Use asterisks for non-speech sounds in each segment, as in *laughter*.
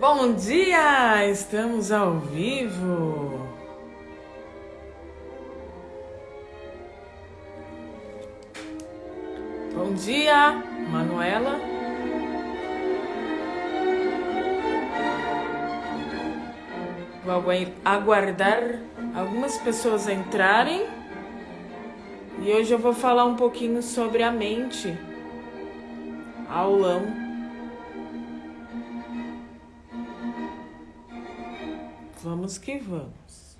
Bom dia! Estamos ao vivo. Bom dia, Manuela. Vou aguardar algumas pessoas entrarem. E hoje eu vou falar um pouquinho sobre a mente. Aulão. Vamos que vamos.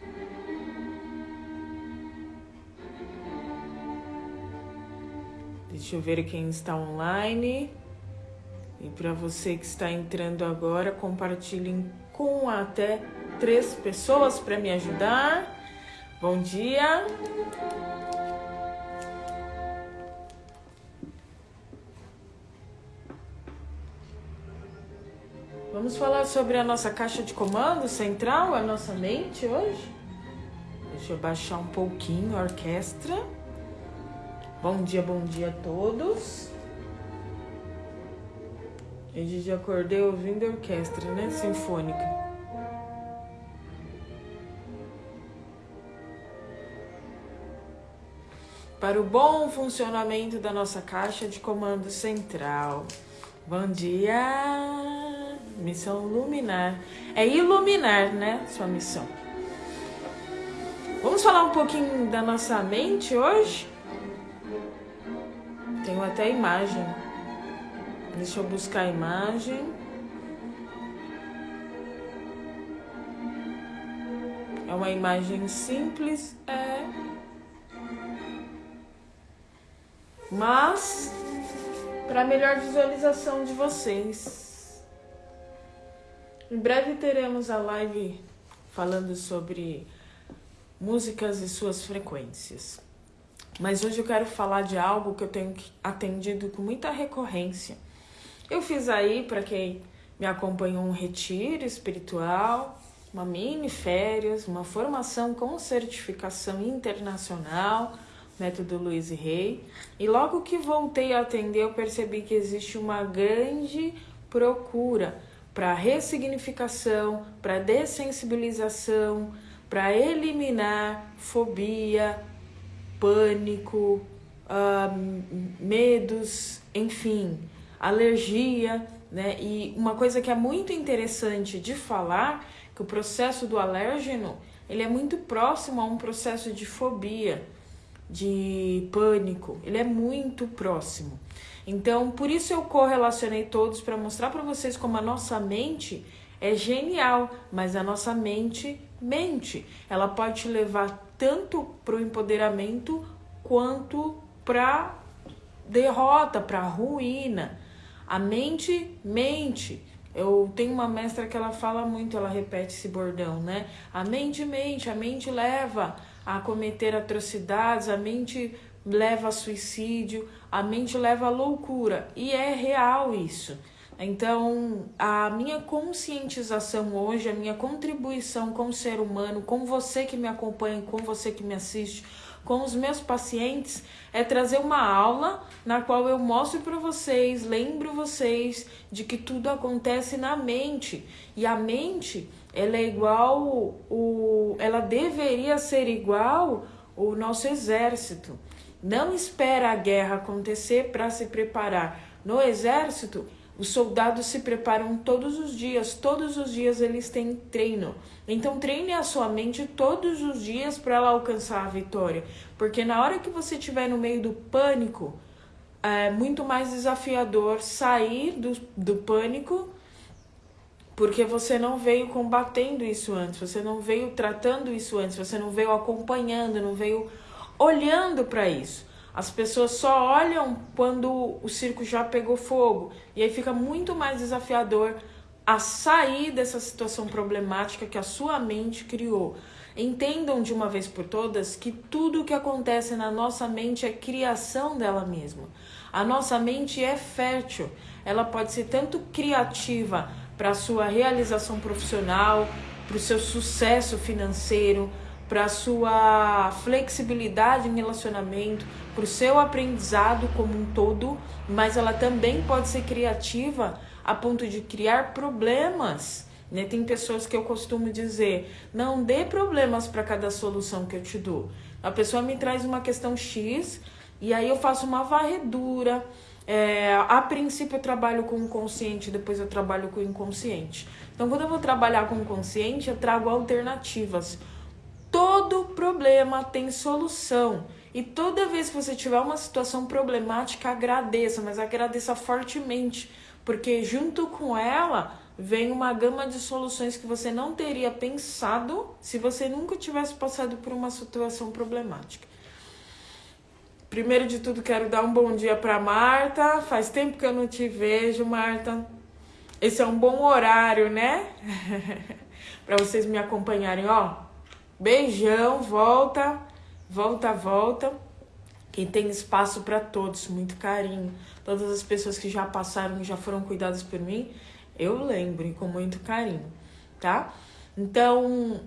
Deixa eu ver quem está online. E para você que está entrando agora, compartilhem com até três pessoas para me ajudar. Bom dia. Vamos falar sobre a nossa caixa de comando central, a nossa mente hoje? Deixa eu baixar um pouquinho a orquestra. Bom dia, bom dia a todos. Hoje já acordei ouvindo a orquestra, né? Sinfônica. Para o bom funcionamento da nossa caixa de comando central. Bom dia! Missão luminar. É iluminar, né? Sua missão. Vamos falar um pouquinho da nossa mente hoje? Tenho até imagem. Deixa eu buscar a imagem. É uma imagem simples, é. Mas para melhor visualização de vocês. Em breve teremos a live falando sobre músicas e suas frequências. Mas hoje eu quero falar de algo que eu tenho atendido com muita recorrência. Eu fiz aí, para quem me acompanhou, um retiro espiritual, uma mini férias, uma formação com certificação internacional, método Luiz Rei. E logo que voltei a atender, eu percebi que existe uma grande procura para ressignificação, para dessensibilização, para eliminar fobia, pânico, uh, medos, enfim, alergia, né? E uma coisa que é muito interessante de falar, que o processo do alérgeno, ele é muito próximo a um processo de fobia, de pânico, ele é muito próximo. Então, por isso eu correlacionei todos para mostrar para vocês como a nossa mente é genial, mas a nossa mente mente. Ela pode te levar tanto para o empoderamento quanto para derrota, para ruína. A mente mente. Eu tenho uma mestra que ela fala muito, ela repete esse bordão, né? A mente mente, a mente leva a cometer atrocidades, a mente leva a suicídio, a mente leva loucura. E é real isso. Então, a minha conscientização hoje, a minha contribuição com o ser humano, com você que me acompanha, com você que me assiste, com os meus pacientes, é trazer uma aula na qual eu mostro para vocês, lembro vocês de que tudo acontece na mente. E a mente, ela é igual o ela deveria ser igual o nosso exército. Não espera a guerra acontecer para se preparar. No exército, os soldados se preparam todos os dias, todos os dias eles têm treino. Então treine a sua mente todos os dias para ela alcançar a vitória, porque na hora que você estiver no meio do pânico, é muito mais desafiador sair do, do pânico, porque você não veio combatendo isso antes, você não veio tratando isso antes, você não veio acompanhando, não veio olhando para isso. As pessoas só olham quando o circo já pegou fogo. E aí fica muito mais desafiador a sair dessa situação problemática que a sua mente criou. Entendam de uma vez por todas que tudo o que acontece na nossa mente é criação dela mesma. A nossa mente é fértil, ela pode ser tanto criativa para a sua realização profissional, para o seu sucesso financeiro, para sua flexibilidade em relacionamento, para o seu aprendizado como um todo, mas ela também pode ser criativa a ponto de criar problemas Né? Tem pessoas que eu costumo dizer: não dê problemas para cada solução que eu te dou. A pessoa me traz uma questão X e aí eu faço uma varredura. É, a princípio eu trabalho com o consciente, depois eu trabalho com o inconsciente. Então, quando eu vou trabalhar com o consciente, eu trago alternativas. Todo problema tem solução. E toda vez que você tiver uma situação problemática, agradeça, mas agradeça fortemente, porque junto com ela vem uma gama de soluções que você não teria pensado se você nunca tivesse passado por uma situação problemática. Primeiro de tudo, quero dar um bom dia para Marta. Faz tempo que eu não te vejo, Marta. Esse é um bom horário, né? *laughs* para vocês me acompanharem, ó. Beijão, volta, volta, volta. Quem tem espaço para todos, muito carinho. Todas as pessoas que já passaram, já foram cuidadas por mim, eu lembro com muito carinho, tá? Então,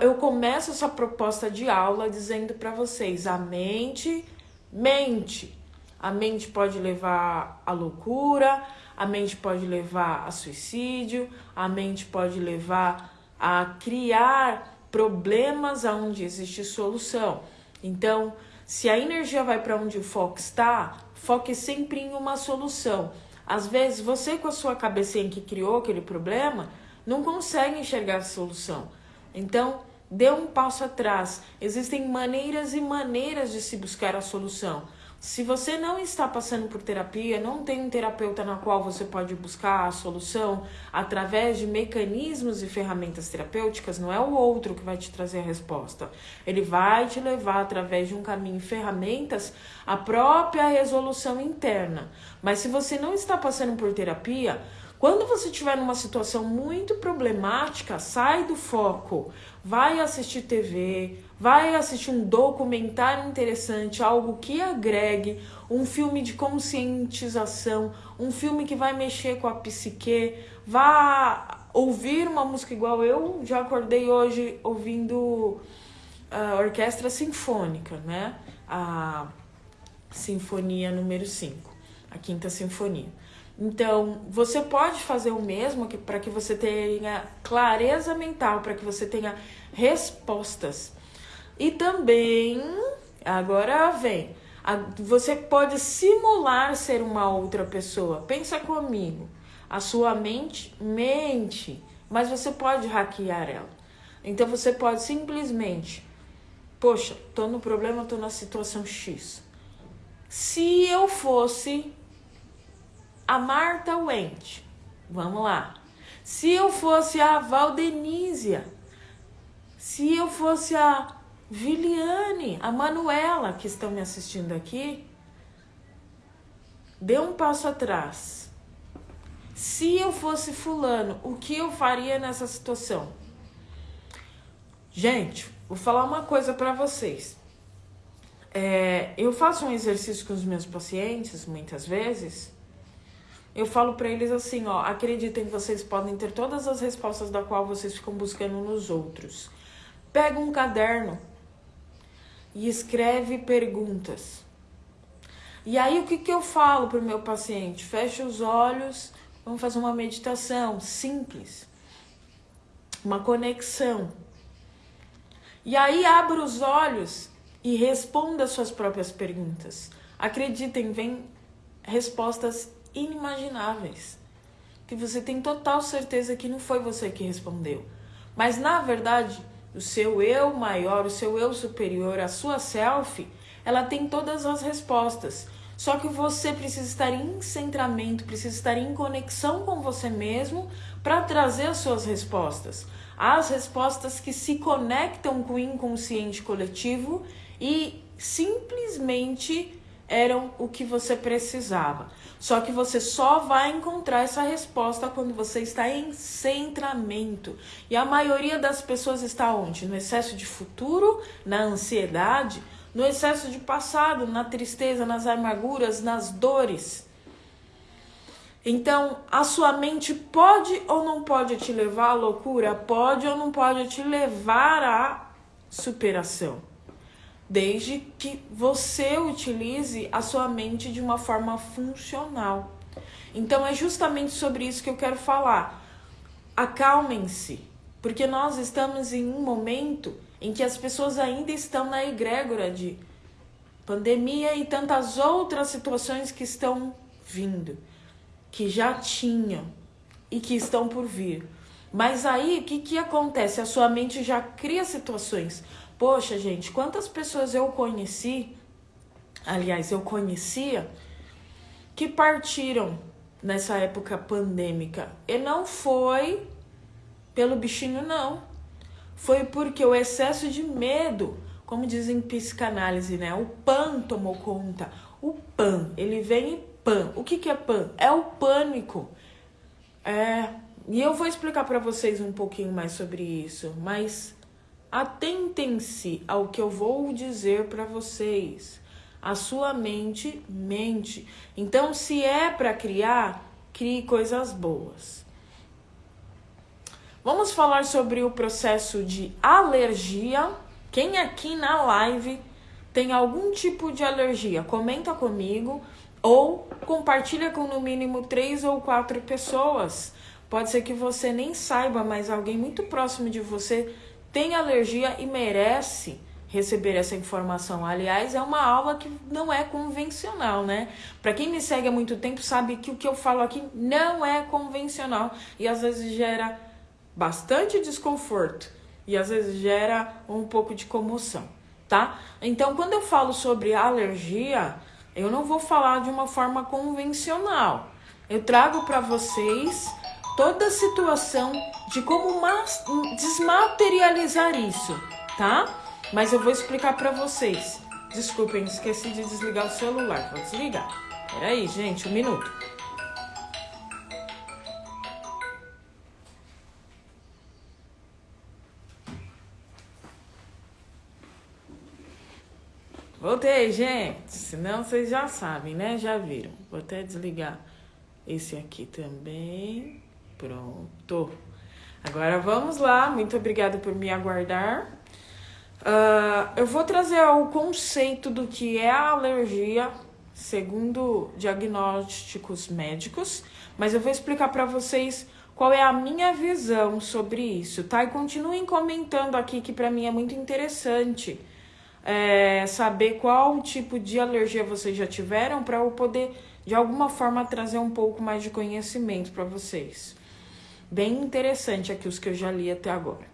eu começo essa proposta de aula dizendo para vocês: a mente mente. A mente pode levar à loucura, a mente pode levar a suicídio, a mente pode levar a criar problemas aonde existe solução. Então, se a energia vai para onde o foco está, foque sempre em uma solução. Às vezes, você com a sua cabecinha que criou aquele problema, não consegue enxergar a solução. Então, Dê um passo atrás. Existem maneiras e maneiras de se buscar a solução. Se você não está passando por terapia, não tem um terapeuta na qual você pode buscar a solução através de mecanismos e ferramentas terapêuticas, não é o outro que vai te trazer a resposta. Ele vai te levar através de um caminho e ferramentas a própria resolução interna. Mas se você não está passando por terapia, quando você estiver numa situação muito problemática, sai do foco, vai assistir TV, vai assistir um documentário interessante, algo que agregue, um filme de conscientização, um filme que vai mexer com a psique, vá ouvir uma música igual eu já acordei hoje ouvindo a orquestra sinfônica, né? A sinfonia número 5, a quinta sinfonia. Então, você pode fazer o mesmo para que você tenha clareza mental, para que você tenha respostas. E também, agora vem, você pode simular ser uma outra pessoa. Pensa comigo. A sua mente mente, mas você pode hackear ela. Então você pode simplesmente, poxa, tô no problema, tô na situação X. Se eu fosse a Marta Wendt. Vamos lá. Se eu fosse a Valdenísia, se eu fosse a Viliane, a Manuela, que estão me assistindo aqui, dê um passo atrás. Se eu fosse fulano, o que eu faria nessa situação? Gente, vou falar uma coisa para vocês. É, eu faço um exercício com os meus pacientes, muitas vezes, eu falo para eles assim, ó, acreditem que vocês podem ter todas as respostas da qual vocês ficam buscando nos outros. Pega um caderno e escreve perguntas. E aí o que, que eu falo pro meu paciente? Fecha os olhos, vamos fazer uma meditação simples. Uma conexão. E aí abra os olhos e responda suas próprias perguntas. Acreditem, vem respostas inimagináveis. Que você tem total certeza que não foi você que respondeu. Mas na verdade, o seu eu maior, o seu eu superior, a sua self, ela tem todas as respostas. Só que você precisa estar em centramento, precisa estar em conexão com você mesmo para trazer as suas respostas. As respostas que se conectam com o inconsciente coletivo e simplesmente eram o que você precisava. Só que você só vai encontrar essa resposta quando você está em centramento. E a maioria das pessoas está onde? No excesso de futuro, na ansiedade, no excesso de passado, na tristeza, nas amarguras, nas dores. Então, a sua mente pode ou não pode te levar à loucura? Pode ou não pode te levar à superação desde que você utilize a sua mente de uma forma funcional. Então é justamente sobre isso que eu quero falar. acalmem-se, porque nós estamos em um momento em que as pessoas ainda estão na egrégora de pandemia e tantas outras situações que estão vindo, que já tinham e que estão por vir. Mas aí, o que, que acontece? A sua mente já cria situações. Poxa, gente, quantas pessoas eu conheci, aliás, eu conhecia, que partiram nessa época pandêmica. E não foi pelo bichinho, não. Foi porque o excesso de medo, como dizem em psicanálise, né? O pan tomou conta. O pan, ele vem em pan. O que, que é pan? É o pânico. É, e eu vou explicar para vocês um pouquinho mais sobre isso, mas atentem-se ao que eu vou dizer para vocês. A sua mente mente. Então, se é para criar, crie coisas boas. Vamos falar sobre o processo de alergia. Quem aqui na live tem algum tipo de alergia, comenta comigo ou compartilha com no mínimo três ou quatro pessoas. Pode ser que você nem saiba, mas alguém muito próximo de você tem alergia e merece receber essa informação. Aliás, é uma aula que não é convencional, né? Para quem me segue há muito tempo sabe que o que eu falo aqui não é convencional e às vezes gera bastante desconforto e às vezes gera um pouco de comoção, tá? Então, quando eu falo sobre alergia, eu não vou falar de uma forma convencional. Eu trago para vocês toda a situação de como desmaterializar isso, tá? Mas eu vou explicar para vocês. Desculpem, esqueci de desligar o celular. Vou desligar. Peraí, gente, um minuto. Voltei, gente. Senão vocês já sabem, né? Já viram. Vou até desligar esse aqui também. Pronto. Agora vamos lá. Muito obrigada por me aguardar. Uh, eu vou trazer o conceito do que é a alergia, segundo diagnósticos médicos, mas eu vou explicar para vocês qual é a minha visão sobre isso, tá? E continuem comentando aqui que para mim é muito interessante é, saber qual tipo de alergia vocês já tiveram para eu poder de alguma forma trazer um pouco mais de conhecimento para vocês. Bem interessante aqui os que eu já li até agora.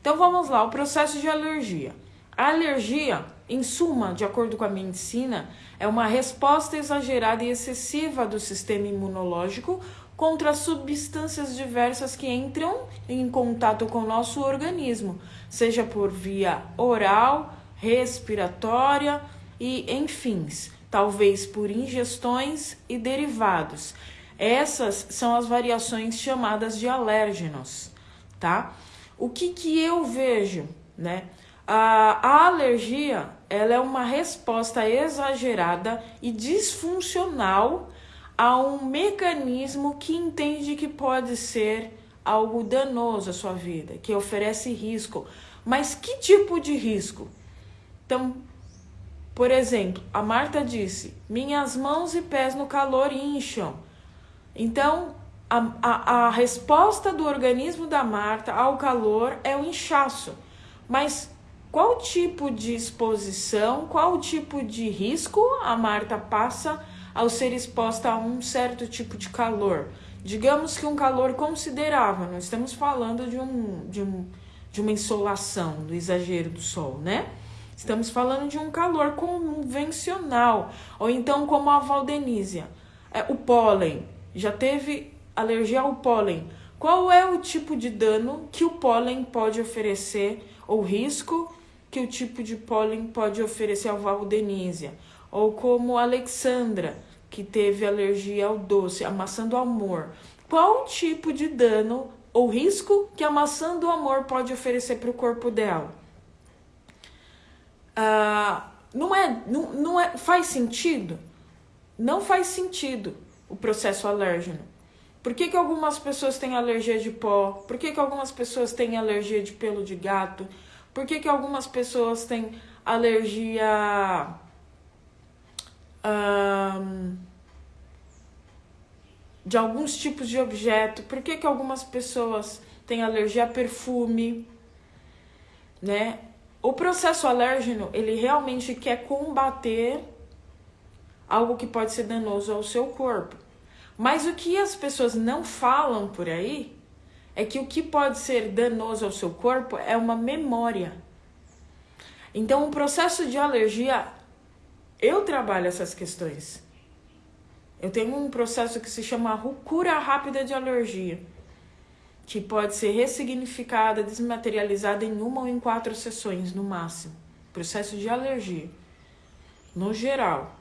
Então vamos lá, o processo de alergia. A alergia, em suma, de acordo com a medicina, é uma resposta exagerada e excessiva do sistema imunológico contra substâncias diversas que entram em contato com o nosso organismo, seja por via oral, respiratória e, enfim, talvez por ingestões e derivados. Essas são as variações chamadas de alérgenos, tá? O que, que eu vejo, né? A, a alergia ela é uma resposta exagerada e disfuncional a um mecanismo que entende que pode ser algo danoso à sua vida, que oferece risco. Mas que tipo de risco? Então, por exemplo, a Marta disse: minhas mãos e pés no calor incham. Então, a, a, a resposta do organismo da Marta ao calor é o inchaço. Mas qual tipo de exposição, qual tipo de risco a Marta passa ao ser exposta a um certo tipo de calor? Digamos que um calor considerável, não estamos falando de, um, de, um, de uma insolação, do exagero do sol, né? Estamos falando de um calor convencional, ou então como a valdenísia. É, o pólen, já teve alergia ao pólen. Qual é o tipo de dano que o pólen pode oferecer, ou risco que o tipo de pólen pode oferecer ao valdenísia? Ou como Alexandra, que teve alergia ao doce, a maçã do amor. Qual o tipo de dano ou risco que a maçã do amor pode oferecer para o corpo dela? Ah, não é, não, não é, faz sentido? Não faz sentido o processo alérgeno. Por que, que algumas pessoas têm alergia de pó? Por que, que algumas pessoas têm alergia de pelo de gato? Por que, que algumas pessoas têm alergia. Um, de alguns tipos de objeto, por que, que algumas pessoas têm alergia a perfume, né? O processo alérgeno, ele realmente quer combater algo que pode ser danoso ao seu corpo. Mas o que as pessoas não falam por aí é que o que pode ser danoso ao seu corpo é uma memória. Então, o processo de alergia, eu trabalho essas questões. Eu tenho um processo que se chama cura rápida de alergia, que pode ser ressignificada, desmaterializada em uma ou em quatro sessões no máximo. Processo de alergia, no geral.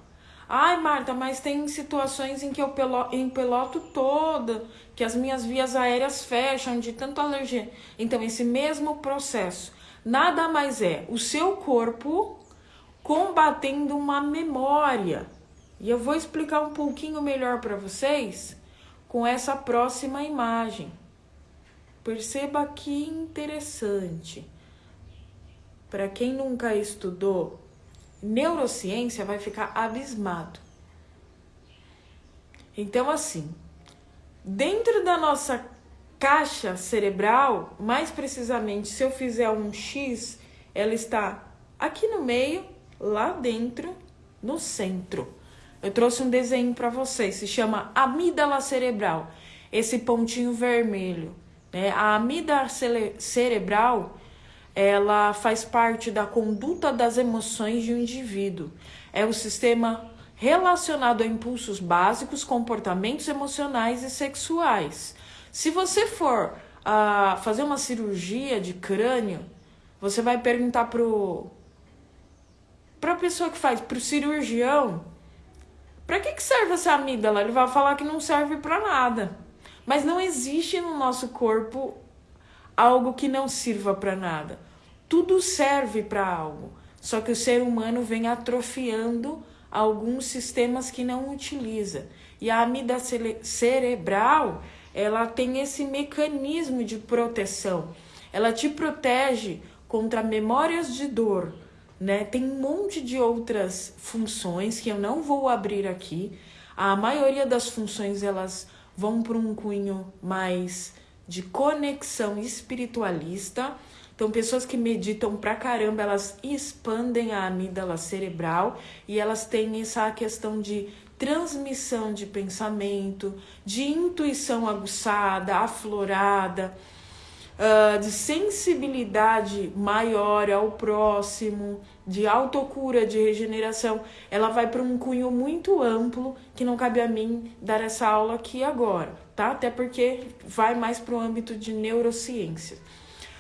Ai, Marta, mas tem situações em que eu empeloto toda, que as minhas vias aéreas fecham de tanto alergia. Então, esse mesmo processo nada mais é o seu corpo combatendo uma memória. E eu vou explicar um pouquinho melhor para vocês com essa próxima imagem. Perceba que interessante. Para quem nunca estudou neurociência vai ficar abismado. Então, assim, dentro da nossa caixa cerebral, mais precisamente, se eu fizer um X, ela está aqui no meio, lá dentro, no centro. Eu trouxe um desenho para vocês, se chama amígdala cerebral. Esse pontinho vermelho, né? A amígdala cerebral ela faz parte da conduta das emoções de um indivíduo. É o sistema relacionado a impulsos básicos, comportamentos emocionais e sexuais. Se você for uh, fazer uma cirurgia de crânio, você vai perguntar pro para a pessoa que faz, pro cirurgião, para que, que serve essa amígdala? Ele vai falar que não serve para nada. Mas não existe no nosso corpo algo que não sirva para nada. Tudo serve para algo, só que o ser humano vem atrofiando alguns sistemas que não utiliza. E a amida cerebral, ela tem esse mecanismo de proteção. Ela te protege contra memórias de dor, né? Tem um monte de outras funções que eu não vou abrir aqui. A maioria das funções elas vão para um cunho mais de conexão espiritualista. Então, pessoas que meditam pra caramba, elas expandem a amígdala cerebral e elas têm essa questão de transmissão de pensamento, de intuição aguçada, aflorada, uh, de sensibilidade maior ao próximo, de autocura, de regeneração. Ela vai para um cunho muito amplo que não cabe a mim dar essa aula aqui agora tá? Até porque vai mais para o âmbito de neurociência.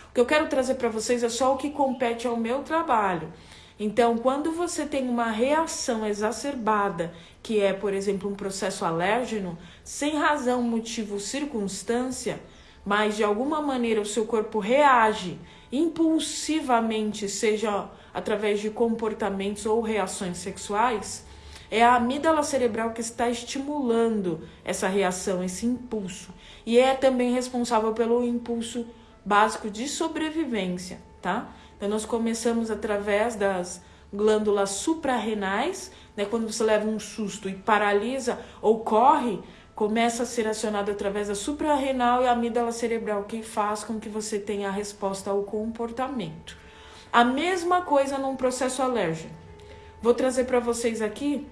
O que eu quero trazer para vocês é só o que compete ao meu trabalho. Então, quando você tem uma reação exacerbada, que é, por exemplo, um processo alérgeno, sem razão, motivo, circunstância, mas de alguma maneira o seu corpo reage impulsivamente, seja através de comportamentos ou reações sexuais, é a amígdala cerebral que está estimulando essa reação, esse impulso. E é também responsável pelo impulso básico de sobrevivência, tá? Então, nós começamos através das glândulas suprarrenais, né? Quando você leva um susto e paralisa ou corre, começa a ser acionado através da suprarrenal e a amígdala cerebral, que faz com que você tenha a resposta ao comportamento. A mesma coisa num processo alérgico. Vou trazer para vocês aqui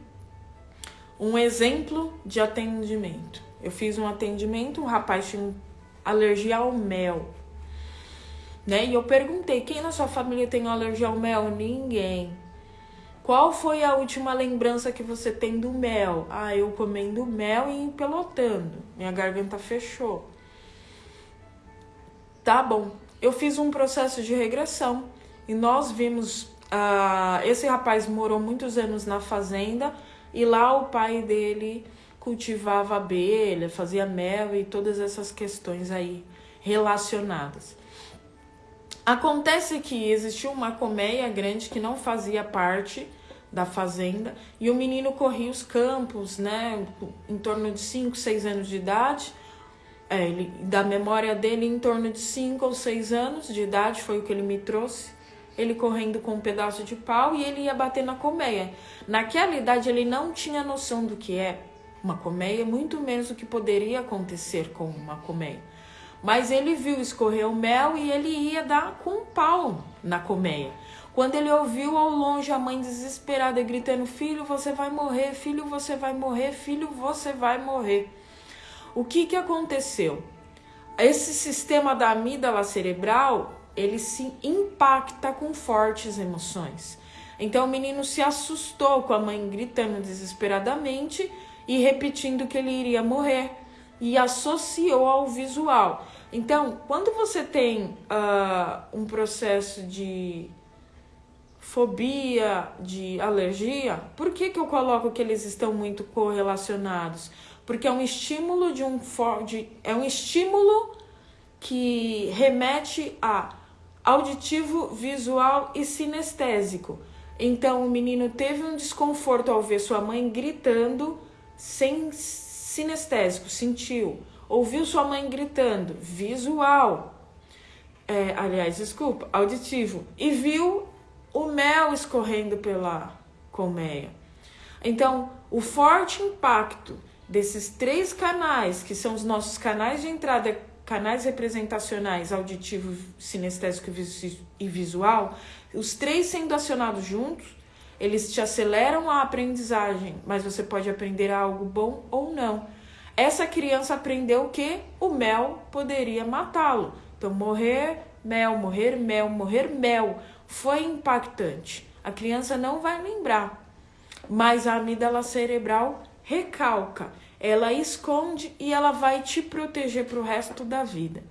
um exemplo de atendimento. Eu fiz um atendimento, um rapaz tinha alergia ao mel. Né? E eu perguntei: quem na sua família tem alergia ao mel? Ninguém. Qual foi a última lembrança que você tem do mel? Ah, eu comendo mel e empelotando. Minha garganta fechou. Tá bom. Eu fiz um processo de regressão e nós vimos. Uh, esse rapaz morou muitos anos na fazenda e lá o pai dele cultivava abelha, fazia mel e todas essas questões aí relacionadas. Acontece que existiu uma colmeia grande que não fazia parte da fazenda e o menino corria os campos, né, em torno de 5, 6 anos de idade. É, ele, da memória dele, em torno de 5 ou 6 anos de idade, foi o que ele me trouxe ele correndo com um pedaço de pau e ele ia bater na colmeia. Naquela idade ele não tinha noção do que é uma colmeia, muito menos o que poderia acontecer com uma colmeia. Mas ele viu escorrer o mel e ele ia dar com um pau na colmeia. Quando ele ouviu ao longe a mãe desesperada gritando: Filho, você vai morrer, filho, você vai morrer, filho, você vai morrer. O que, que aconteceu? Esse sistema da amígdala cerebral ele se impacta com fortes emoções. Então o menino se assustou com a mãe gritando desesperadamente e repetindo que ele iria morrer e associou ao visual. Então, quando você tem uh, um processo de fobia, de alergia, por que, que eu coloco que eles estão muito correlacionados? Porque é um estímulo de um de, é um estímulo que remete a auditivo, visual e sinestésico. Então o menino teve um desconforto ao ver sua mãe gritando sem sinestésico, sentiu. Ouviu sua mãe gritando, visual. É, aliás, desculpa, auditivo. E viu o mel escorrendo pela colmeia. Então, o forte impacto desses três canais, que são os nossos canais de entrada canais representacionais auditivo, sinestésico e visual, os três sendo acionados juntos, eles te aceleram a aprendizagem, mas você pode aprender algo bom ou não. Essa criança aprendeu que o mel poderia matá-lo. Então, morrer, mel, morrer, mel, morrer, mel. Foi impactante. A criança não vai lembrar, mas a amígdala cerebral recalca ela esconde e ela vai te proteger para o resto da vida.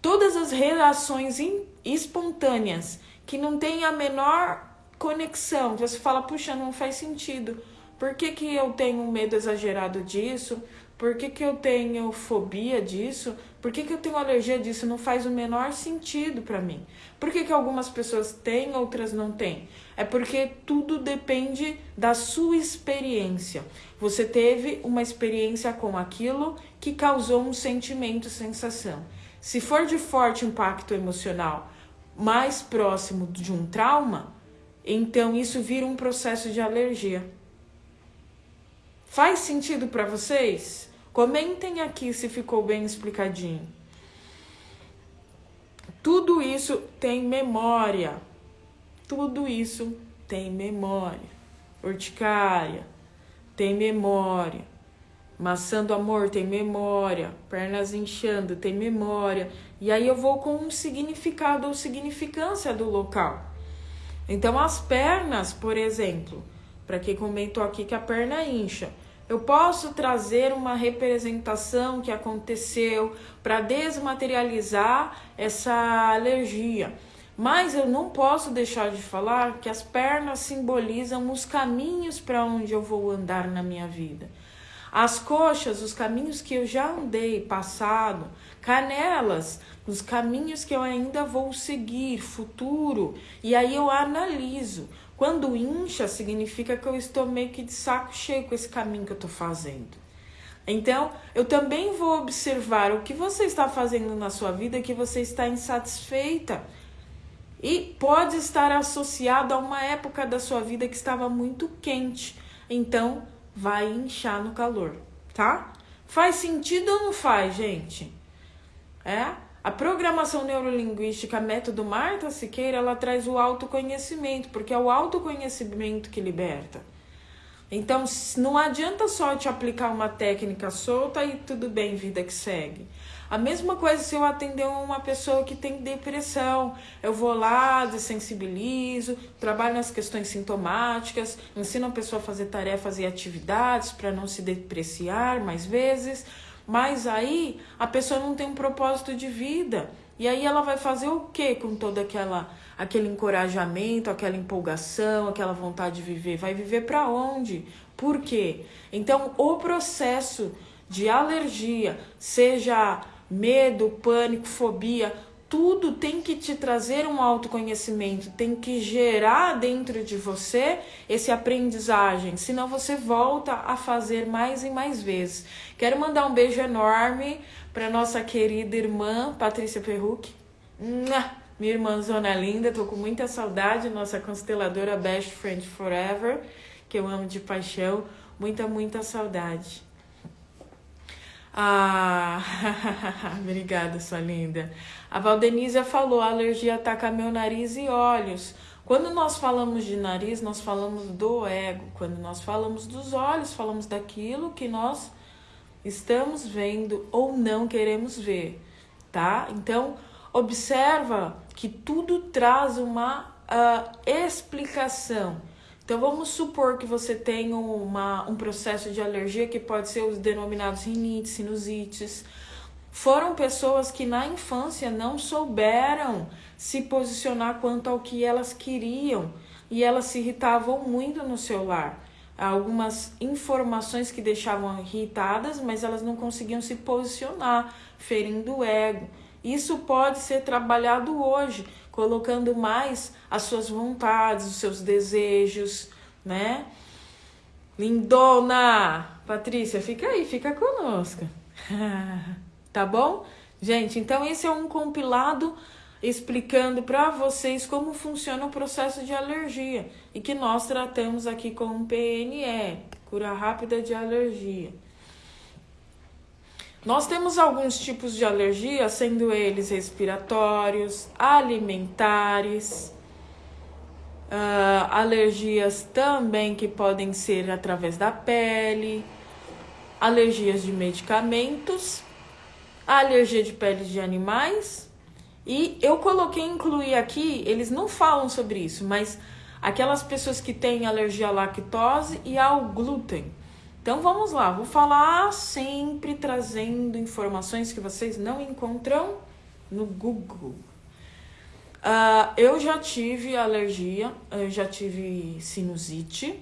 Todas as reações espontâneas que não têm a menor conexão, você fala, puxa, não faz sentido. Por que, que eu tenho medo exagerado disso? Por que, que eu tenho fobia disso? Por que, que eu tenho alergia disso? Não faz o menor sentido para mim. Por que, que algumas pessoas têm, outras não têm? É porque tudo depende da sua experiência. Você teve uma experiência com aquilo que causou um sentimento, sensação. Se for de forte impacto emocional, mais próximo de um trauma, então isso vira um processo de alergia. Faz sentido para vocês? Comentem aqui se ficou bem explicadinho. Tudo isso tem memória. Tudo isso tem memória. Urticária tem memória. Maçã do amor tem memória. Pernas inchando tem memória. E aí eu vou com um significado ou significância do local. Então, as pernas, por exemplo, para quem comentou aqui que a perna incha, eu posso trazer uma representação que aconteceu para desmaterializar essa alergia. Mas eu não posso deixar de falar que as pernas simbolizam os caminhos para onde eu vou andar na minha vida. As coxas, os caminhos que eu já andei, passado, canelas, os caminhos que eu ainda vou seguir, futuro. E aí eu analiso. Quando incha, significa que eu estou meio que de saco cheio com esse caminho que eu estou fazendo. Então, eu também vou observar o que você está fazendo na sua vida que você está insatisfeita. E pode estar associado a uma época da sua vida que estava muito quente. Então, vai inchar no calor, tá? Faz sentido ou não faz, gente? É? A programação neurolinguística método Marta Siqueira, ela traz o autoconhecimento, porque é o autoconhecimento que liberta. Então, não adianta só te aplicar uma técnica solta e tudo bem, vida que segue. A mesma coisa se eu atender uma pessoa que tem depressão. Eu vou lá, desensibilizo, trabalho nas questões sintomáticas, ensino a pessoa a fazer tarefas e atividades para não se depreciar mais vezes. Mas aí a pessoa não tem um propósito de vida. E aí ela vai fazer o que com todo aquela aquele encorajamento, aquela empolgação, aquela vontade de viver? Vai viver para onde? Por quê? Então, o processo de alergia, seja medo, pânico, fobia, tudo tem que te trazer um autoconhecimento, tem que gerar dentro de você esse aprendizagem, senão você volta a fazer mais e mais vezes. Quero mandar um beijo enorme para nossa querida irmã Patrícia Perruc. Minha irmã Zona Linda, tô com muita saudade, nossa consteladora Best Friend Forever, que eu amo de paixão, muita, muita saudade. Ah, *laughs* obrigada, sua linda. A Valdenísia falou: a alergia ataca meu nariz e olhos. Quando nós falamos de nariz, nós falamos do ego. Quando nós falamos dos olhos, falamos daquilo que nós estamos vendo ou não queremos ver, tá? Então, observa que tudo traz uma uh, explicação. Então, vamos supor que você tem uma, um processo de alergia que pode ser os denominados rinites, sinusites. Foram pessoas que na infância não souberam se posicionar quanto ao que elas queriam e elas se irritavam muito no celular. Algumas informações que deixavam irritadas, mas elas não conseguiam se posicionar, ferindo o ego. Isso pode ser trabalhado hoje, colocando mais as suas vontades, os seus desejos, né? Lindona! Patrícia, fica aí, fica conosco. *laughs* tá bom? Gente, então esse é um compilado explicando para vocês como funciona o processo de alergia e que nós tratamos aqui com o PNE, cura rápida de alergia. Nós temos alguns tipos de alergia, sendo eles respiratórios, alimentares, uh, alergias também que podem ser através da pele, alergias de medicamentos, alergia de pele de animais. E eu coloquei incluir aqui, eles não falam sobre isso, mas aquelas pessoas que têm alergia à lactose e ao glúten. Então vamos lá, vou falar sempre trazendo informações que vocês não encontram no Google. Uh, eu já tive alergia, eu já tive sinusite,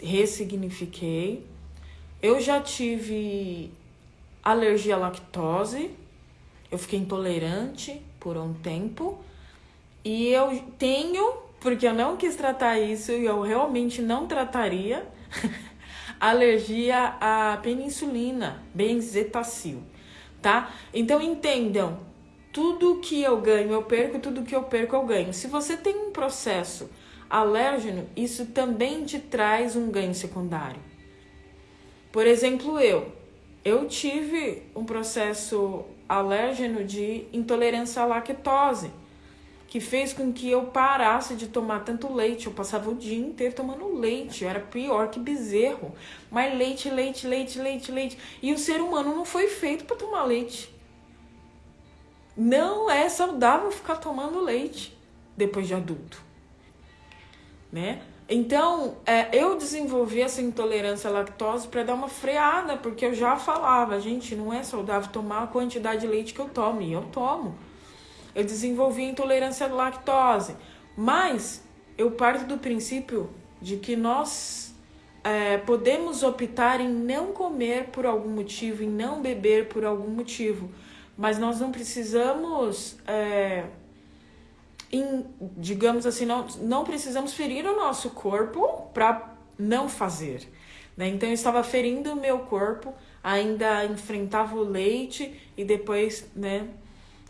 ressignifiquei. Eu já tive alergia à lactose, eu fiquei intolerante por um tempo. E eu tenho, porque eu não quis tratar isso e eu realmente não trataria. *laughs* alergia à penicilina, benzetacil, tá? Então entendam, tudo que eu ganho eu perco, tudo que eu perco eu ganho. Se você tem um processo alérgeno, isso também te traz um ganho secundário. Por exemplo, eu, eu tive um processo alérgeno de intolerância à lactose que fez com que eu parasse de tomar tanto leite. Eu passava o dia inteiro tomando leite, eu era pior que bezerro. Mas leite, leite, leite, leite, leite. E o ser humano não foi feito para tomar leite. Não é saudável ficar tomando leite depois de adulto, né? Então, é, eu desenvolvi essa intolerância à lactose para dar uma freada, porque eu já falava, gente, não é saudável tomar a quantidade de leite que eu tomo, e eu tomo eu desenvolvi intolerância à lactose. Mas eu parto do princípio de que nós é, podemos optar em não comer por algum motivo, em não beber por algum motivo, mas nós não precisamos, é, em, digamos assim, não, não precisamos ferir o nosso corpo para não fazer. Né? Então eu estava ferindo o meu corpo, ainda enfrentava o leite e depois, né?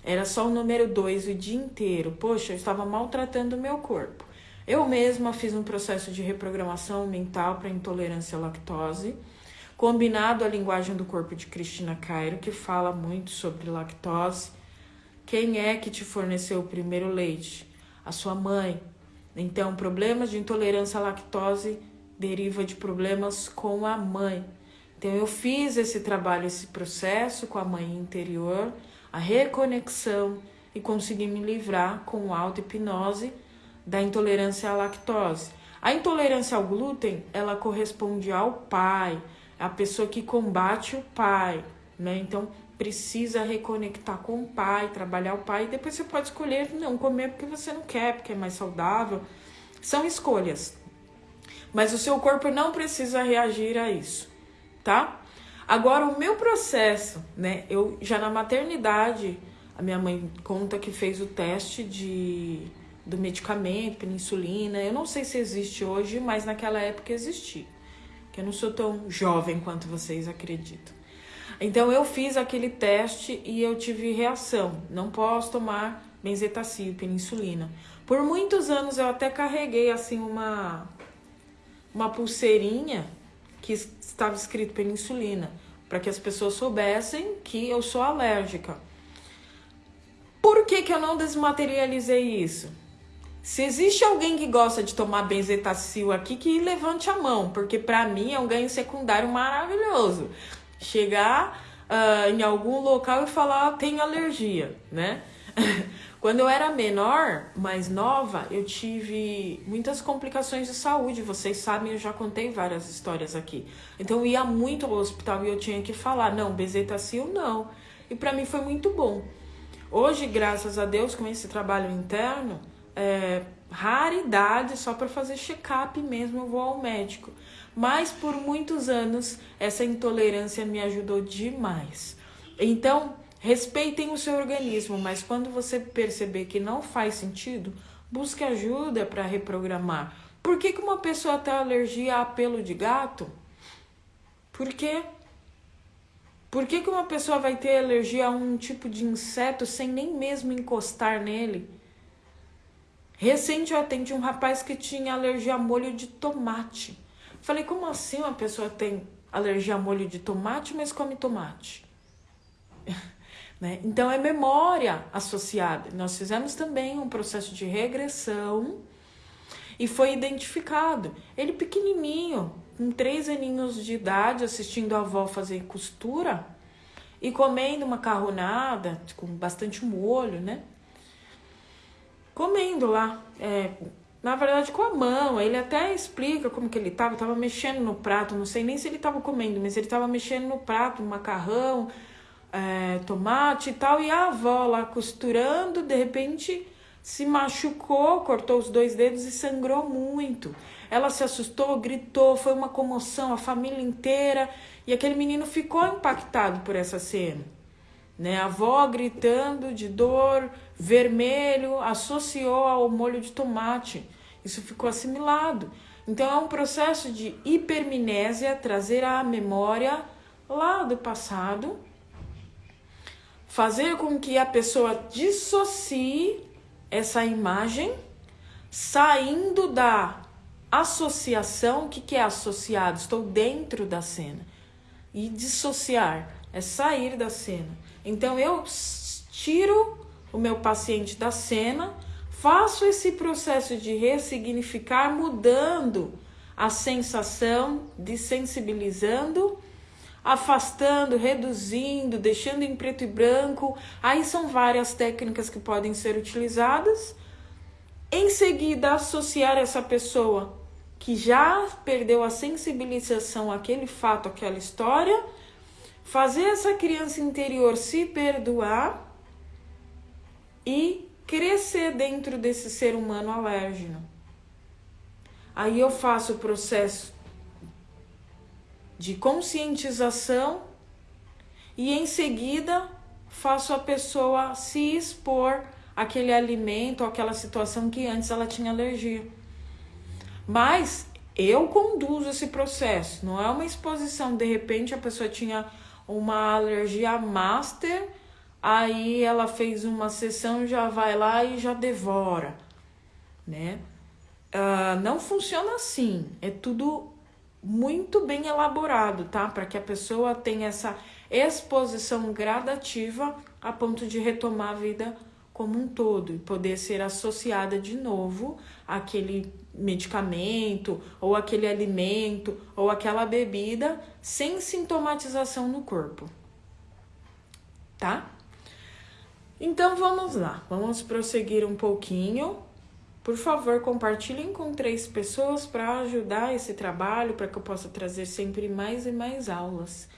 Era só o número 2 o dia inteiro. Poxa, eu estava maltratando o meu corpo. Eu mesma fiz um processo de reprogramação mental para intolerância à lactose, combinado à linguagem do corpo de Cristina Cairo, que fala muito sobre lactose. Quem é que te forneceu o primeiro leite? A sua mãe. Então, problemas de intolerância à lactose deriva de problemas com a mãe. Então, eu fiz esse trabalho, esse processo com a mãe interior a reconexão e conseguir me livrar com auto-hipnose da intolerância à lactose. A intolerância ao glúten, ela corresponde ao pai, a pessoa que combate o pai, né? Então, precisa reconectar com o pai, trabalhar o pai, e depois você pode escolher não comer porque você não quer, porque é mais saudável. São escolhas. Mas o seu corpo não precisa reagir a isso, tá? Agora, o meu processo, né? Eu já na maternidade, a minha mãe conta que fez o teste de do medicamento, penicilina. Eu não sei se existe hoje, mas naquela época existia. Que eu não sou tão jovem quanto vocês acreditam. Então eu fiz aquele teste e eu tive reação. Não posso tomar benzetacil, penicilina. Por muitos anos eu até carreguei assim uma uma pulseirinha que estava escrito penicilina. para que as pessoas soubessem que eu sou alérgica. Por que, que eu não desmaterializei isso? Se existe alguém que gosta de tomar benzetacil aqui, que levante a mão, porque para mim é um ganho secundário maravilhoso. Chegar uh, em algum local e falar tenho alergia, né? *laughs* Quando eu era menor, mais nova, eu tive muitas complicações de saúde. Vocês sabem, eu já contei várias histórias aqui. Então eu ia muito ao hospital e eu tinha que falar, não, bezetacil não. E para mim foi muito bom. Hoje, graças a Deus, com esse trabalho interno, é, raridade, só para fazer check-up mesmo eu vou ao médico. Mas por muitos anos essa intolerância me ajudou demais. Então, respeitem o seu organismo, mas quando você perceber que não faz sentido, busque ajuda para reprogramar. Por que, que uma pessoa tem alergia a pelo de gato? Por quê? Por que, que uma pessoa vai ter alergia a um tipo de inseto sem nem mesmo encostar nele? Recente eu atendi um rapaz que tinha alergia a molho de tomate. Falei, como assim uma pessoa tem alergia a molho de tomate, mas come tomate? Né? Então é memória associada. Nós fizemos também um processo de regressão e foi identificado. Ele pequenininho, com três aninhos de idade, assistindo a avó fazer costura e comendo macarronada com bastante molho, né? comendo lá. É, na verdade, com a mão. Ele até explica como que ele tava. Tava mexendo no prato. Não sei nem se ele tava comendo, mas ele tava mexendo no prato, macarrão, é, tomate e tal. E a avó lá costurando, de repente se machucou, cortou os dois dedos e sangrou muito. Ela se assustou, gritou, foi uma comoção, a família inteira. E aquele menino ficou impactado por essa cena né? A avó gritando de dor, vermelho, associou ao molho de tomate. Isso ficou assimilado. Então é um processo de hipermnésia, trazer a memória lá do passado, fazer com que a pessoa dissocie essa imagem, saindo da associação. O que, que é associado? Estou dentro da cena. E dissociar é sair da cena. Então eu tiro o meu paciente da cena, faço esse processo de ressignificar, mudando a sensação, desensibilizando, afastando, reduzindo, deixando em preto e branco. Aí são várias técnicas que podem ser utilizadas. Em seguida, associar essa pessoa que já perdeu a sensibilização àquele fato, àquela história fazer essa criança interior se perdoar e crescer dentro desse ser humano alérgeno. Aí eu faço o processo de conscientização e em seguida faço a pessoa se expor àquele alimento, àquela situação que antes ela tinha alergia. Mas eu conduzo esse processo, não é uma exposição, de repente a pessoa tinha uma alergia master, aí ela fez uma sessão, já vai lá e já devora, né? Uh, não funciona assim, é tudo muito bem elaborado, tá? Para que a pessoa tenha essa exposição gradativa a ponto de retomar a vida como um todo e poder ser associada de novo àquele medicamento ou aquele alimento ou aquela bebida sem sintomatização no corpo. Tá? Então vamos lá, vamos prosseguir um pouquinho. Por favor, compartilhem com três pessoas para ajudar esse trabalho, para que eu possa trazer sempre mais e mais aulas.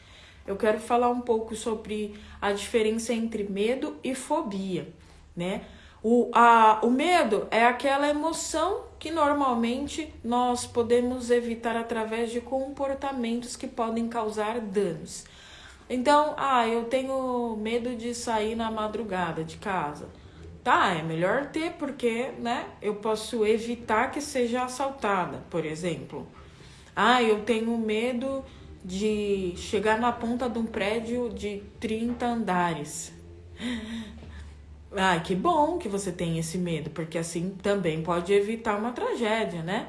Eu quero falar um pouco sobre a diferença entre medo e fobia né? O, a, o medo é aquela emoção que normalmente nós podemos evitar através de comportamentos que podem causar danos. Então, ah, eu tenho medo de sair na madrugada de casa. Tá, é melhor ter porque, né, eu posso evitar que seja assaltada, por exemplo. Ah, eu tenho medo de chegar na ponta de um prédio de 30 andares. Ai, que bom que você tem esse medo, porque assim também pode evitar uma tragédia, né?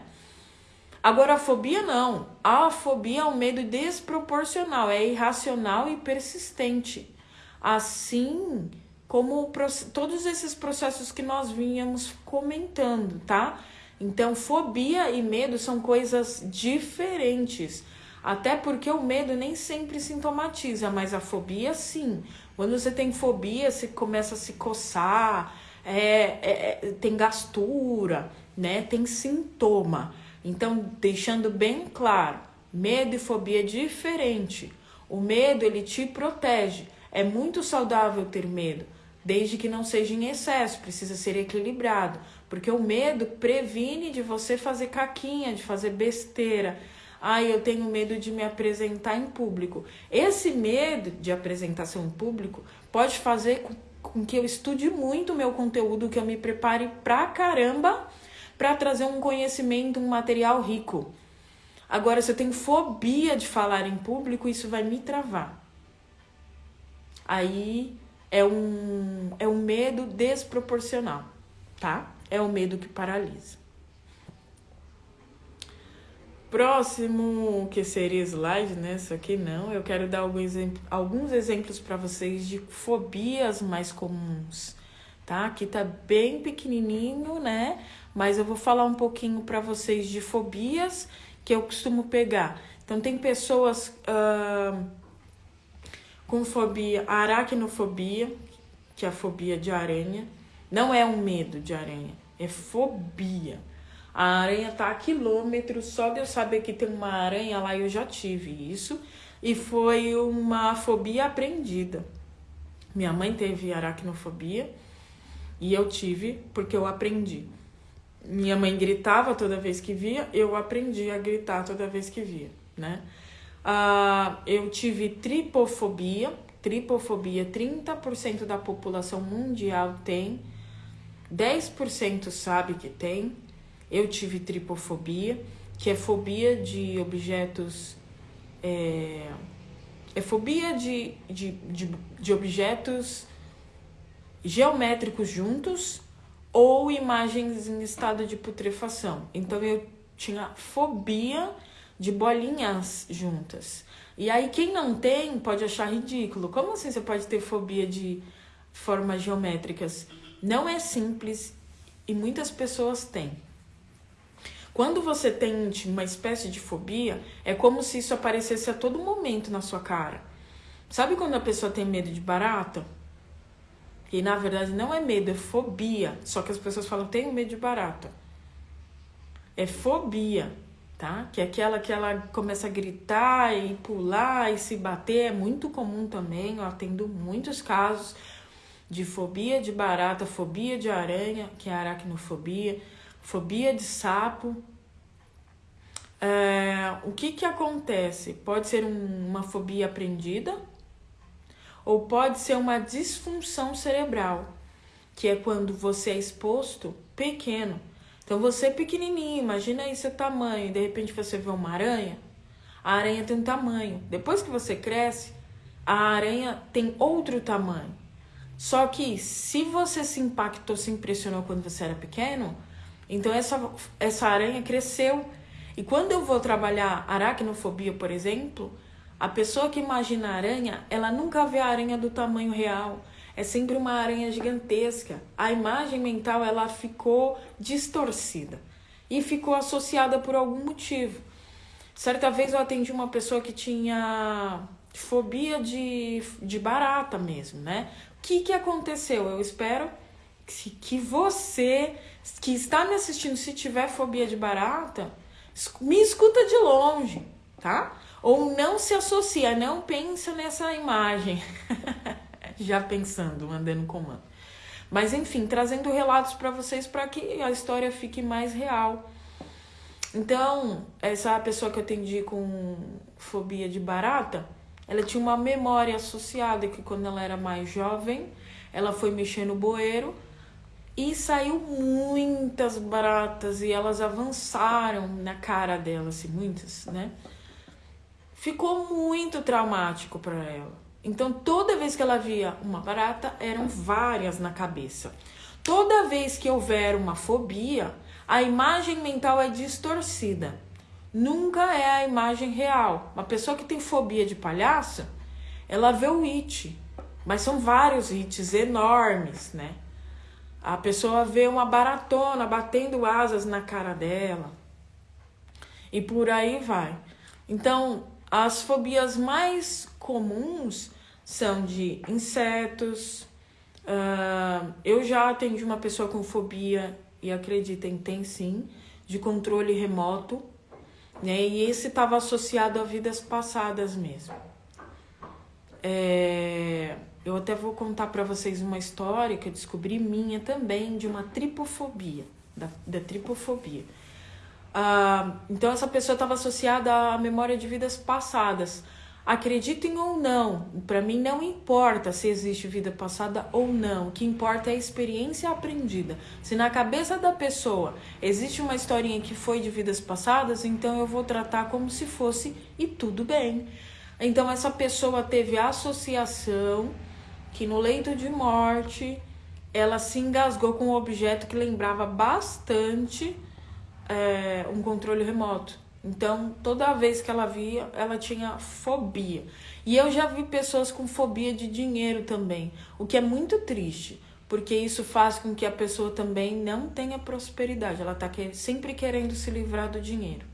Agora, a fobia não. A fobia é um medo desproporcional, é irracional e persistente. Assim como todos esses processos que nós vínhamos comentando, tá? Então, fobia e medo são coisas diferentes. Até porque o medo nem sempre sintomatiza, mas a fobia sim. Quando você tem fobia, você começa a se coçar, é, é, é tem gastura, né? Tem sintoma. Então, deixando bem claro, medo e fobia é diferente. O medo, ele te protege. É muito saudável ter medo, desde que não seja em excesso, precisa ser equilibrado. Porque o medo previne de você fazer caquinha, de fazer besteira. Ai, eu tenho medo de me apresentar em público. Esse medo de apresentação em público pode fazer com que eu estude muito o meu conteúdo, que eu me prepare pra caramba para trazer um conhecimento, um material rico. Agora, se eu tenho fobia de falar em público, isso vai me travar. Aí é um, é um medo desproporcional, tá? É o medo que paralisa. Próximo, que seria slide, né? Isso aqui não. Eu quero dar alguns, alguns exemplos para vocês de fobias mais comuns, tá? Aqui tá bem pequenininho, né? mas eu vou falar um pouquinho para vocês de fobias que eu costumo pegar. Então, tem pessoas uh, com fobia, aracnofobia, que é a fobia de aranha. Não é um medo de aranha, é fobia. A aranha tá a quilômetros, só de eu saber que tem uma aranha lá, eu já tive isso. E foi uma fobia aprendida. Minha mãe teve aracnofobia e eu tive porque eu aprendi. Minha mãe gritava toda vez que via, eu aprendi a gritar toda vez que via, né? Ah, eu tive tripofobia, tripofobia 30% da população mundial tem, 10% sabe que tem. Eu tive tripofobia, que é fobia de objetos. É, é fobia de, de, de, de objetos geométricos juntos ou imagens em estado de putrefação. Então eu tinha fobia de bolinhas juntas. E aí quem não tem pode achar ridículo. Como assim você pode ter fobia de formas geométricas? Não é simples e muitas pessoas têm. Quando você tem uma espécie de fobia, é como se isso aparecesse a todo momento na sua cara. Sabe quando a pessoa tem medo de barata? E na verdade não é medo, é fobia. Só que as pessoas falam, tenho medo de barata. É fobia, tá? Que é aquela que ela começa a gritar e pular e se bater. É muito comum também. Eu atendo muitos casos de fobia de barata, fobia de aranha, que é aracnofobia, fobia de sapo. É, o que que acontece? Pode ser um, uma fobia aprendida, ou pode ser uma disfunção cerebral, que é quando você é exposto pequeno. Então você é pequenininho, imagina aí seu tamanho, de repente você vê uma aranha. A aranha tem um tamanho. Depois que você cresce, a aranha tem outro tamanho. Só que se você se impactou, se impressionou quando você era pequeno, então essa, essa aranha cresceu. E quando eu vou trabalhar aracnofobia, por exemplo, a pessoa que imagina a aranha, ela nunca vê a aranha do tamanho real. É sempre uma aranha gigantesca. A imagem mental ela ficou distorcida e ficou associada por algum motivo. Certa vez eu atendi uma pessoa que tinha fobia de, de barata mesmo, né? O que, que aconteceu? Eu espero que, que você que está me assistindo, se tiver fobia de barata, me escuta de longe, tá? Ou não se associa, não pensa nessa imagem. *laughs* Já pensando, mandando comando. Mas enfim, trazendo relatos para vocês para que a história fique mais real. Então, essa pessoa que eu atendi com fobia de barata, ela tinha uma memória associada que quando ela era mais jovem, ela foi mexer no bueiro e saiu muitas baratas e elas avançaram na cara dela, assim, muitas, né? ficou muito traumático para ela. Então, toda vez que ela via uma barata, eram várias na cabeça. Toda vez que houver uma fobia, a imagem mental é distorcida. nunca é a imagem real. Uma pessoa que tem fobia de palhaço, ela vê o it, mas são vários hits enormes, né? A pessoa vê uma baratona batendo asas na cara dela. E por aí vai. Então, as fobias mais comuns são de insetos. Uh, eu já atendi uma pessoa com fobia, e acreditem, tem sim, de controle remoto. Né? E esse estava associado a vidas passadas mesmo. É, eu até vou contar para vocês uma história que eu descobri minha também de uma tripofobia, da, da tripofobia. Ah, então essa pessoa estava associada à memória de vidas passadas. Acreditem ou não, para mim não importa se existe vida passada ou não. O que importa é a experiência aprendida. Se na cabeça da pessoa existe uma historinha que foi de vidas passadas, então eu vou tratar como se fosse e tudo bem. Então essa pessoa teve associação que no leito de morte ela se engasgou com um objeto que lembrava bastante é, um controle remoto. Então, toda vez que ela via, ela tinha fobia. E eu já vi pessoas com fobia de dinheiro também, o que é muito triste, porque isso faz com que a pessoa também não tenha prosperidade. Ela está sempre querendo se livrar do dinheiro.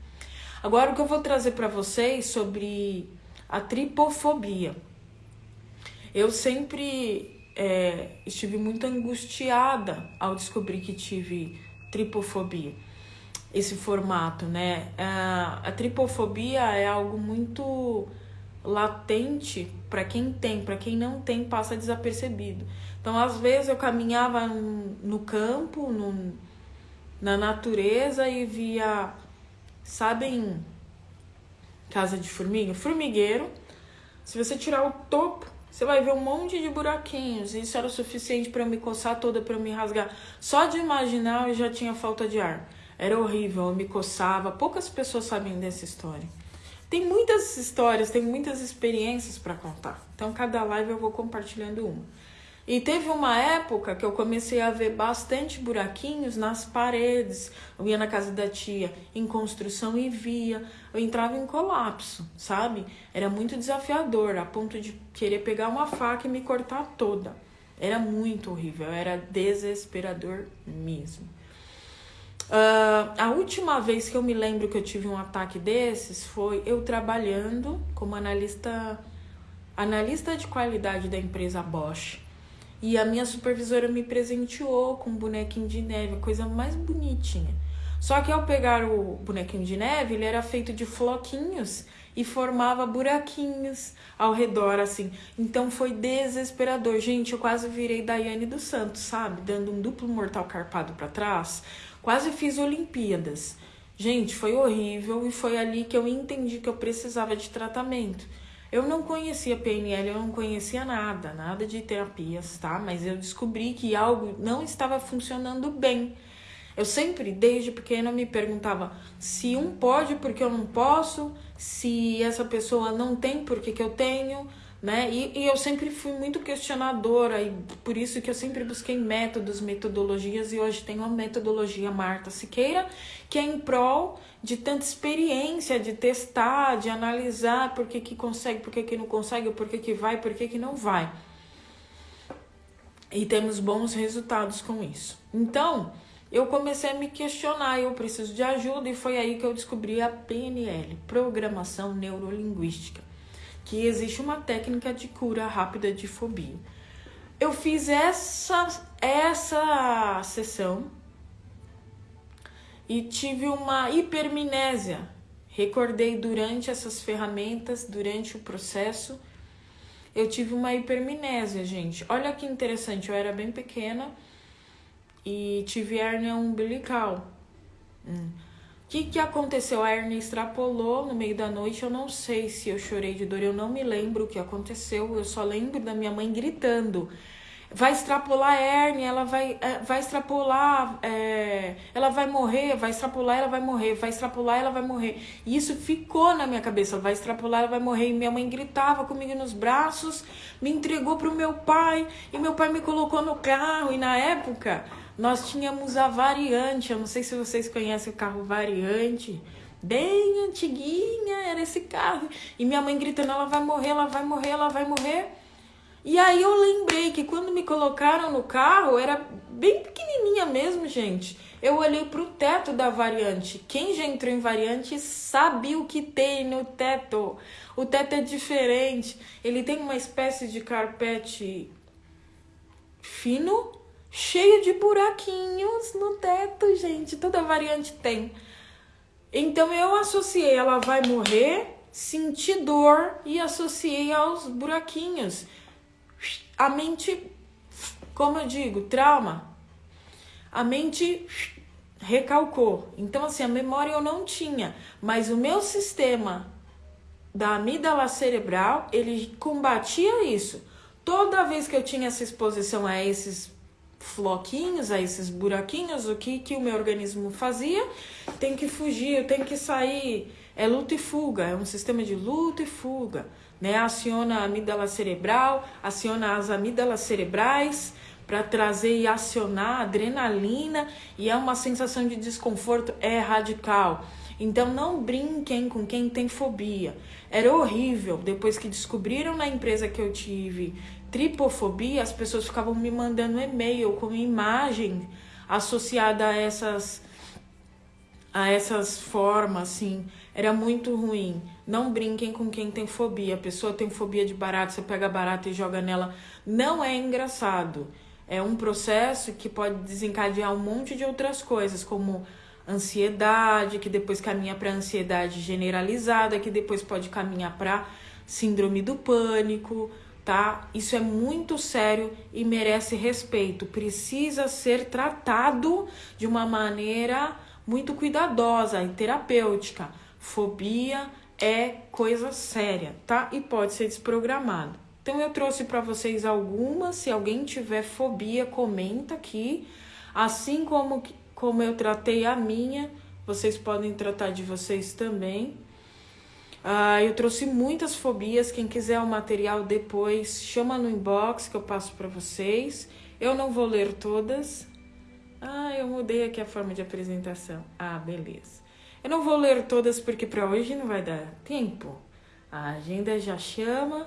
Agora, o que eu vou trazer para vocês sobre a tripofobia. Eu sempre é, estive muito angustiada ao descobrir que tive tripofobia, esse formato, né? A, a tripofobia é algo muito latente para quem tem, para quem não tem passa desapercebido. Então, às vezes eu caminhava no campo, no, na natureza e via, sabem, casa de formiga, formigueiro. Se você tirar o topo você vai ver um monte de buraquinhos. Isso era o suficiente para me coçar toda, para me rasgar. Só de imaginar eu já tinha falta de ar. Era horrível, eu me coçava. Poucas pessoas sabem dessa história. Tem muitas histórias, tem muitas experiências para contar. Então, cada live eu vou compartilhando uma. E teve uma época que eu comecei a ver bastante buraquinhos nas paredes. Eu ia na casa da tia em construção e via. Eu entrava em colapso, sabe? Era muito desafiador, a ponto de querer pegar uma faca e me cortar toda. Era muito horrível, era desesperador mesmo. Uh, a última vez que eu me lembro que eu tive um ataque desses foi eu trabalhando como analista, analista de qualidade da empresa Bosch. E a minha supervisora me presenteou com um bonequinho de neve, a coisa mais bonitinha. Só que ao pegar o bonequinho de neve, ele era feito de floquinhos e formava buraquinhos ao redor, assim. Então foi desesperador. Gente, eu quase virei Daiane dos Santos, sabe? Dando um duplo mortal carpado para trás. Quase fiz Olimpíadas. Gente, foi horrível e foi ali que eu entendi que eu precisava de tratamento. Eu não conhecia PNL, eu não conhecia nada, nada de terapias, tá? Mas eu descobri que algo não estava funcionando bem. Eu sempre, desde pequena, me perguntava se um pode porque eu não posso, se essa pessoa não tem porque que eu tenho, né? E, e eu sempre fui muito questionadora e por isso que eu sempre busquei métodos, metodologias e hoje tenho a metodologia Marta Siqueira, que é em prol de tanta experiência, de testar, de analisar por que, que consegue, por que, que não consegue, por que, que vai, por que, que não vai. E temos bons resultados com isso. Então, eu comecei a me questionar, eu preciso de ajuda, e foi aí que eu descobri a PNL, Programação Neurolinguística que existe uma técnica de cura rápida de fobia. Eu fiz essa, essa sessão e tive uma hipermnésia. Recordei durante essas ferramentas, durante o processo, eu tive uma hipermnésia, gente. Olha que interessante, eu era bem pequena e tive hérnia umbilical. Hum. O que, que aconteceu? A hernia extrapolou no meio da noite. Eu não sei se eu chorei de dor, eu não me lembro o que aconteceu. Eu só lembro da minha mãe gritando: vai extrapolar a hérnia, ela vai, é, vai extrapolar, é, ela vai morrer, vai extrapolar, ela vai morrer, vai extrapolar, ela vai morrer. E isso ficou na minha cabeça: vai extrapolar, ela vai morrer. E minha mãe gritava comigo nos braços, me entregou para o meu pai, e meu pai me colocou no carro. E na época nós tínhamos a variante, eu não sei se vocês conhecem o carro variante, bem antiguinha, era esse carro. E minha mãe gritando: ela vai morrer, ela vai morrer, ela vai morrer. E aí eu lembrei que quando me colocaram no carro, era bem pequenininha mesmo, gente. Eu olhei para o teto da variante. Quem já entrou em variante sabe o que tem no teto. O teto é diferente. Ele tem uma espécie de carpete fino, cheio de buraquinhos no teto, gente. Toda variante tem. Então eu associei, ela vai morrer, senti dor e associei aos buraquinhos. A mente, como eu digo, trauma. A mente recalcou. Então, assim, a memória eu não tinha, mas o meu sistema da amígdala cerebral, ele combatia isso. Toda vez que eu tinha essa exposição a esses floquinhos, a esses buraquinhos, o que, que o meu organismo fazia? Tem que fugir, tem que sair. É luta e fuga, é um sistema de luta e fuga. Né? Aciona a amígdala cerebral, aciona as amígdalas cerebrais para trazer e acionar adrenalina e é uma sensação de desconforto, é radical. Então não brinquem com quem tem fobia. Era horrível. Depois que descobriram na empresa que eu tive tripofobia, as pessoas ficavam me mandando e-mail com imagem associada a essas a essas formas, assim, era muito ruim. Não brinquem com quem tem fobia. A pessoa tem fobia de barato, você pega barata e joga nela. Não é engraçado. É um processo que pode desencadear um monte de outras coisas, como ansiedade, que depois caminha para ansiedade generalizada, que depois pode caminhar para síndrome do pânico, tá? Isso é muito sério e merece respeito. Precisa ser tratado de uma maneira muito cuidadosa e terapêutica. Fobia é coisa séria, tá? E pode ser desprogramado. Então eu trouxe para vocês algumas, se alguém tiver fobia, comenta aqui. Assim como como eu tratei a minha, vocês podem tratar de vocês também. Ah, eu trouxe muitas fobias. Quem quiser o material depois, chama no inbox que eu passo para vocês. Eu não vou ler todas. Ah, eu mudei aqui a forma de apresentação. Ah, beleza. Eu não vou ler todas porque para hoje não vai dar tempo. A agenda já chama,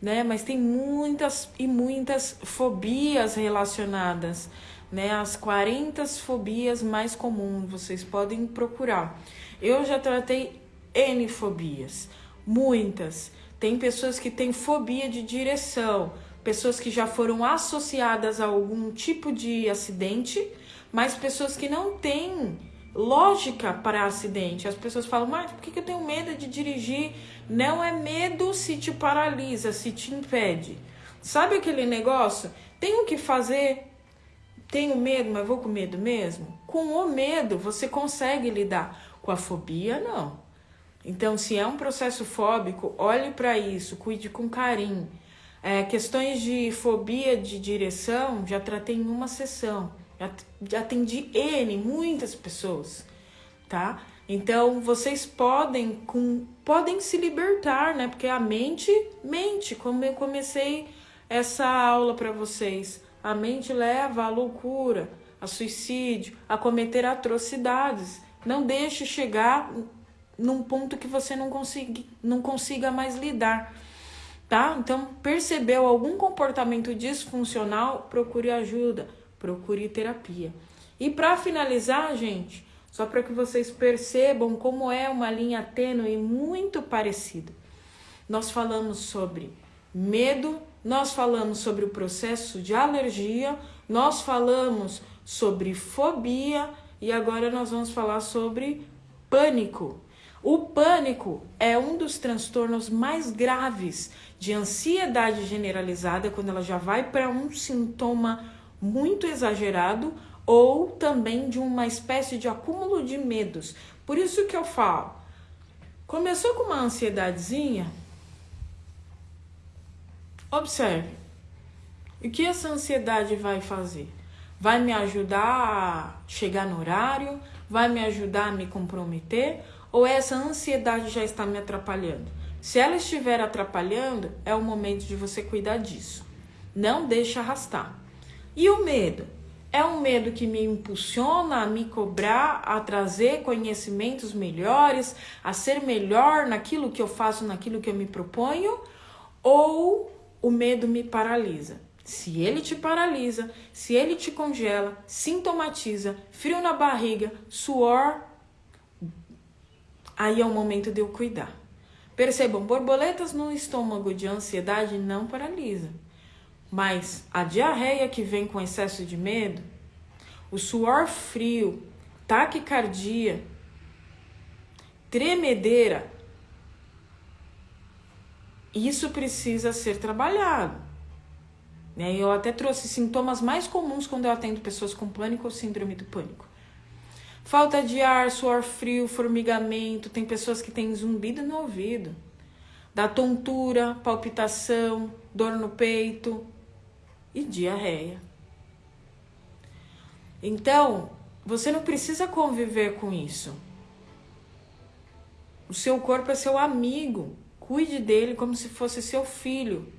né? Mas tem muitas e muitas fobias relacionadas, né? As 40 fobias mais comuns, vocês podem procurar. Eu já tratei N fobias, muitas. Tem pessoas que têm fobia de direção, pessoas que já foram associadas a algum tipo de acidente, mas pessoas que não têm lógica para acidente. As pessoas falam, mas por que eu tenho medo de dirigir? Não é medo se te paralisa, se te impede. Sabe aquele negócio? Tenho que fazer, tenho medo, mas vou com medo mesmo? Com o medo você consegue lidar. Com a fobia, não. Então, se é um processo fóbico, olhe para isso, cuide com carinho. É, questões de fobia de direção, já tratei em uma sessão. Já, atendi N, muitas pessoas, tá? Então, vocês podem, com, podem se libertar, né? Porque a mente mente, como eu comecei essa aula para vocês. A mente leva à loucura, a suicídio, a cometer atrocidades. Não deixe chegar num ponto que você não consiga, não consiga mais lidar, tá? Então, percebeu algum comportamento disfuncional, procure ajuda, procure terapia. E para finalizar, gente, só para que vocês percebam como é uma linha tênue muito parecida. Nós falamos sobre medo, nós falamos sobre o processo de alergia, nós falamos sobre fobia e agora nós vamos falar sobre pânico. O pânico é um dos transtornos mais graves de ansiedade generalizada, quando ela já vai para um sintoma muito exagerado ou também de uma espécie de acúmulo de medos. Por isso que eu falo, começou com uma ansiedadezinha, observe. O que essa ansiedade vai fazer? Vai me ajudar a chegar no horário? Vai me ajudar a me comprometer? Ou essa ansiedade já está me atrapalhando? Se ela estiver atrapalhando, é o momento de você cuidar disso. Não deixe arrastar. E o medo? É um medo que me impulsiona a me cobrar, a trazer conhecimentos melhores, a ser melhor naquilo que eu faço, naquilo que eu me proponho? Ou o medo me paralisa? Se ele te paralisa, se ele te congela, sintomatiza, frio na barriga, suor, aí é o momento de eu cuidar. Percebam, borboletas no estômago de ansiedade não paralisa. Mas a diarreia que vem com excesso de medo, o suor frio, taquicardia, tremedeira, isso precisa ser trabalhado. Né? Eu até trouxe sintomas mais comuns quando eu atendo pessoas com pânico ou síndrome do pânico. Falta de ar, suor frio, formigamento, tem pessoas que têm zumbido no ouvido, da tontura, palpitação, dor no peito, e diarreia. Então, você não precisa conviver com isso. O seu corpo é seu amigo. Cuide dele como se fosse seu filho.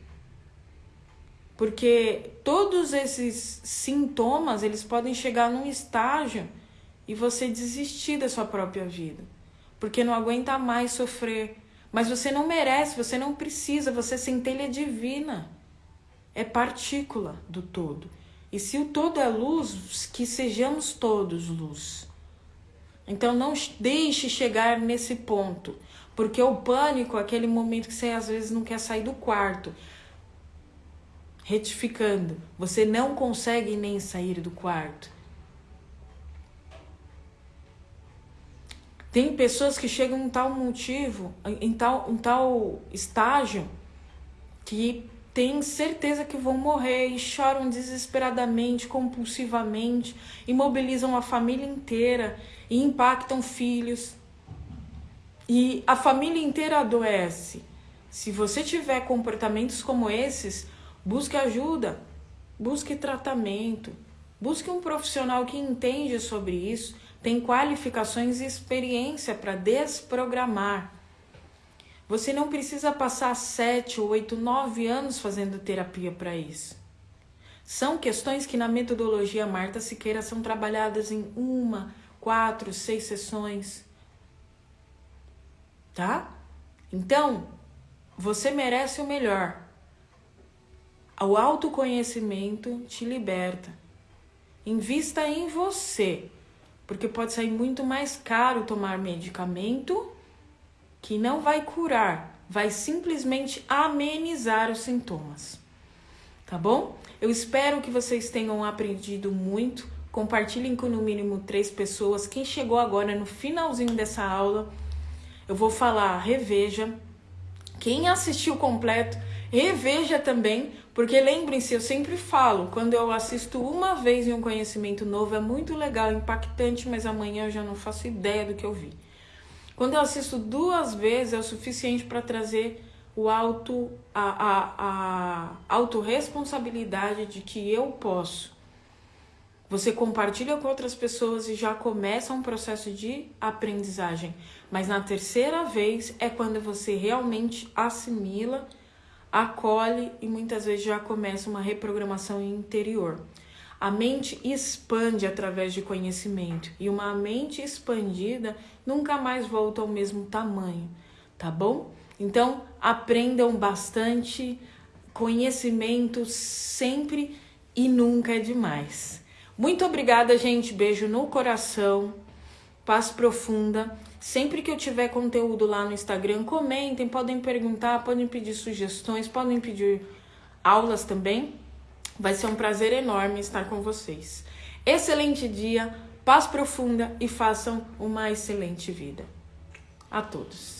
Porque todos esses sintomas, eles podem chegar num estágio e você desistir da sua própria vida. Porque não aguenta mais sofrer. Mas você não merece, você não precisa, você é centelha divina é partícula do todo. E se o todo é luz, que sejamos todos luz. Então não deixe chegar nesse ponto, porque o pânico é aquele momento que você às vezes não quer sair do quarto. Retificando, você não consegue nem sair do quarto. Tem pessoas que chegam em tal motivo, em tal, em tal estágio, que têm certeza que vão morrer e choram desesperadamente, compulsivamente, imobilizam a família inteira e impactam filhos. E a família inteira adoece. Se você tiver comportamentos como esses, busque ajuda, busque tratamento, busque um profissional que entende sobre isso, tem qualificações e experiência para desprogramar você não precisa passar sete, oito, nove anos fazendo terapia para isso. São questões que na metodologia Marta Siqueira são trabalhadas em uma, quatro, seis sessões. Tá? Então, você merece o melhor. O autoconhecimento te liberta. Invista em você, porque pode sair muito mais caro tomar medicamento que não vai curar, vai simplesmente amenizar os sintomas. Tá bom? Eu espero que vocês tenham aprendido muito. Compartilhem com no mínimo três pessoas. Quem chegou agora no finalzinho dessa aula, eu vou falar, reveja. Quem assistiu completo, reveja também, porque lembrem-se, eu sempre falo, quando eu assisto uma vez em um conhecimento novo, é muito legal, impactante, mas amanhã eu já não faço ideia do que eu vi. Quando eu assisto duas vezes, é o suficiente para trazer o auto, a, a, a autorresponsabilidade de que eu posso. Você compartilha com outras pessoas e já começa um processo de aprendizagem. Mas na terceira vez é quando você realmente assimila, acolhe e muitas vezes já começa uma reprogramação interior. A mente expande através de conhecimento e uma mente expandida nunca mais volta ao mesmo tamanho, tá bom? Então, aprendam bastante, conhecimento sempre e nunca é demais. Muito obrigada, gente. Beijo no coração. Paz profunda. Sempre que eu tiver conteúdo lá no Instagram, comentem, podem perguntar, podem pedir sugestões, podem pedir aulas também. Vai ser um prazer enorme estar com vocês. Excelente dia, paz profunda e façam uma excelente vida. A todos.